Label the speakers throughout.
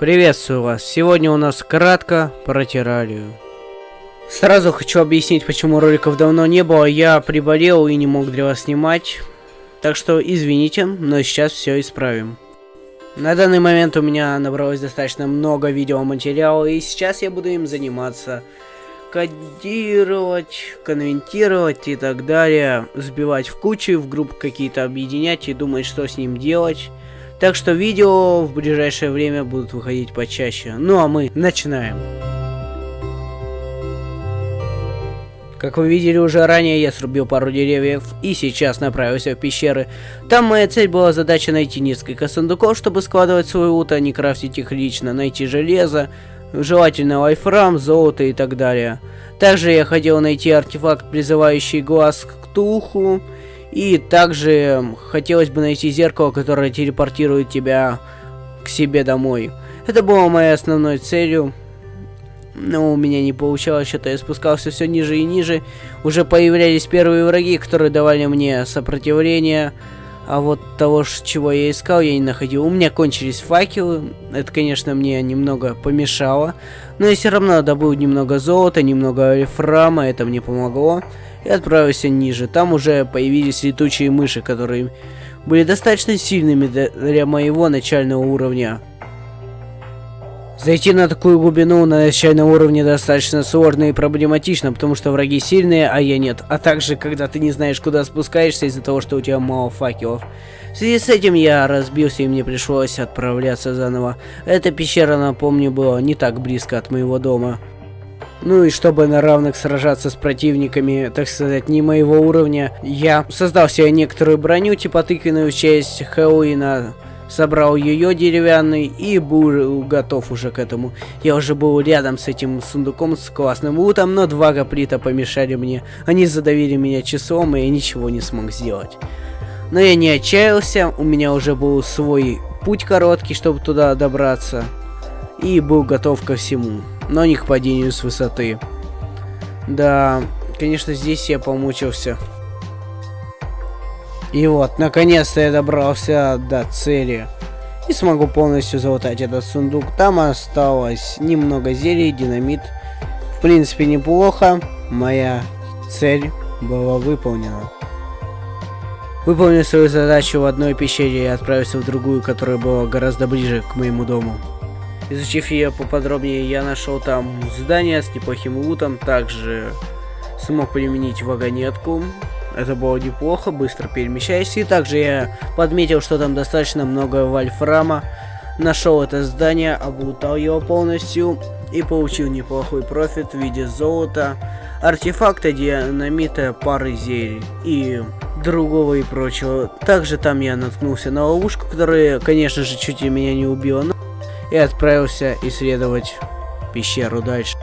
Speaker 1: Приветствую вас. Сегодня у нас кратко про террарию. Сразу хочу объяснить, почему роликов давно не было. Я приболел и не мог для вас снимать. Так что извините, но сейчас все исправим. На данный момент у меня набралось достаточно много видеоматериала, и сейчас я буду им заниматься. Кодировать, конвентировать и так далее. Сбивать в кучи, в группы какие-то объединять и думать, что с ним делать. Так что видео в ближайшее время будут выходить почаще. Ну а мы начинаем. Как вы видели уже ранее, я срубил пару деревьев и сейчас направился в пещеры. Там моя цель была задача найти несколько сундуков, чтобы складывать свой лут, а не крафтить их лично, найти железо, желательно лайфрам, золото и так далее. Также я хотел найти артефакт, призывающий глаз к туху, и также хотелось бы найти зеркало, которое телепортирует тебя к себе домой. Это было моей основной целью. Но у меня не получалось, что-то я спускался все ниже и ниже. Уже появлялись первые враги, которые давали мне сопротивление. А вот того, чего я искал, я не находил. У меня кончились факелы. Это, конечно, мне немного помешало. Но я все равно добыл немного золота, немного альфрама. Это мне помогло. И отправился ниже. Там уже появились летучие мыши, которые были достаточно сильными для моего начального уровня. Зайти на такую глубину на начальном уровне достаточно сложно и проблематично, потому что враги сильные, а я нет. А также, когда ты не знаешь, куда спускаешься из-за того, что у тебя мало факелов. В связи с этим я разбился и мне пришлось отправляться заново. Эта пещера, напомню, была не так близко от моего дома. Ну и чтобы на равных сражаться с противниками, так сказать, не моего уровня, я создал себе некоторую броню, типа тыквенную в честь Хэллоуина, собрал ее деревянный и был готов уже к этому. Я уже был рядом с этим сундуком с классным лутом, но два гоплита помешали мне. Они задавили меня часом, и я ничего не смог сделать. Но я не отчаялся, у меня уже был свой путь короткий, чтобы туда добраться. И был готов ко всему, но не к падению с высоты. Да, конечно, здесь я помучился. И вот, наконец-то я добрался до цели. И смогу полностью залутать этот сундук. Там осталось немного зелий, динамит. В принципе, неплохо. Моя цель была выполнена. Выполнил свою задачу в одной пещере и отправился в другую, которая была гораздо ближе к моему дому. Изучив ее поподробнее, я нашел там здание с неплохим лутом, также смог применить вагонетку, это было неплохо, быстро перемещайся. И также я подметил, что там достаточно много вольфрама. Нашел это здание, облутал его полностью и получил неплохой профит в виде золота, артефакта, динамита, пары зелий и другого и прочего. Также там я наткнулся на ловушку, которая, конечно же, чуть меня не убила, и отправился исследовать пещеру дальше.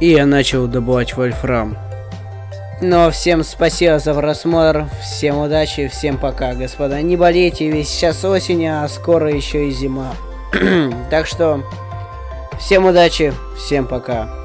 Speaker 1: И я начал добывать вольфрам. А всем спасибо за просмотр, всем удачи, всем пока, господа. Не болейте, ведь сейчас осень, а скоро еще и зима. так что, всем удачи, всем пока.